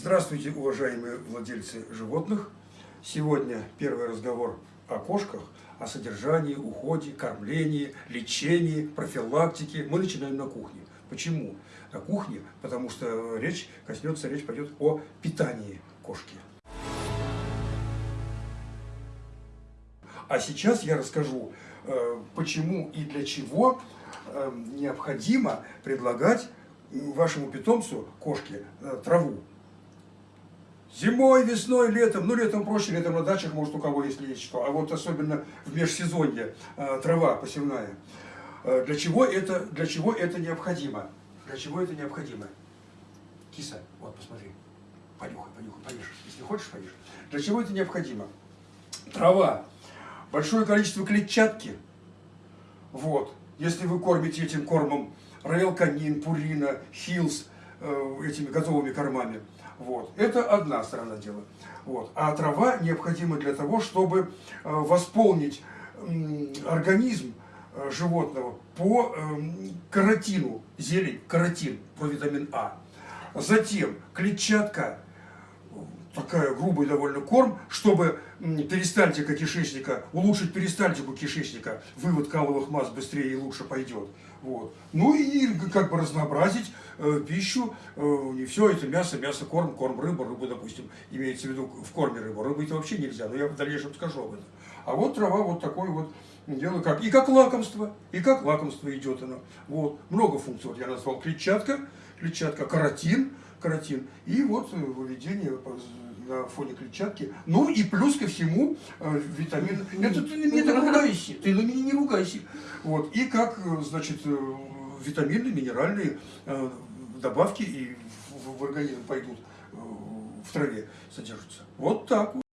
Здравствуйте, уважаемые владельцы животных! Сегодня первый разговор о кошках, о содержании, уходе, кормлении, лечении, профилактике. Мы начинаем на кухне. Почему? На кухне, потому что речь коснется, речь пойдет о питании кошки. А сейчас я расскажу, э, почему и для чего э, необходимо предлагать вашему питомцу, кошке, э, траву. Зимой, весной, летом, ну летом проще, летом на дачах, может у кого если есть что, а вот особенно в межсезонье э, трава посевная. Э, для, чего это, для чего это необходимо? Для чего это необходимо? Киса, вот посмотри, понюхай, понюхай, поешь, если хочешь, поешь. Для чего это необходимо? Трава, большое количество клетчатки, вот, если вы кормите этим кормом Royal Canin, Purina, Hill's, э, этими готовыми кормами, вот. Это одна сторона дела. Вот. А трава необходима для того, чтобы э, восполнить организм э, животного по эм, каротину, зелень, каротин, по витамин А. Затем клетчатка, такая грубый довольно корм, чтобы перистальтика кишечника, улучшить перистальтику кишечника, вывод каловых масс быстрее и лучше пойдет. Вот. Ну и как бы разнообразить э, пищу, э, не все это мясо, мясо, корм, корм, рыба, рыба, допустим, имеется в виду в корме рыба. Рыбы это вообще нельзя, но я в дальнейшем скажу об этом. А вот трава вот такое вот дело как. И как лакомство, и как лакомство идет оно. Вот. Много функций. Вот я назвал клетчатка, клетчатка, каротин, каротин. И вот выведение на фоне клетчатки. Ну и плюс ко всему э, витамин. Это ты на меня не ругайся, ты на меня не ругайся. Вот. И как, э, значит, э, витамины, минеральные э, добавки и в, организм пойдут э, в траве содержатся. Вот так вот.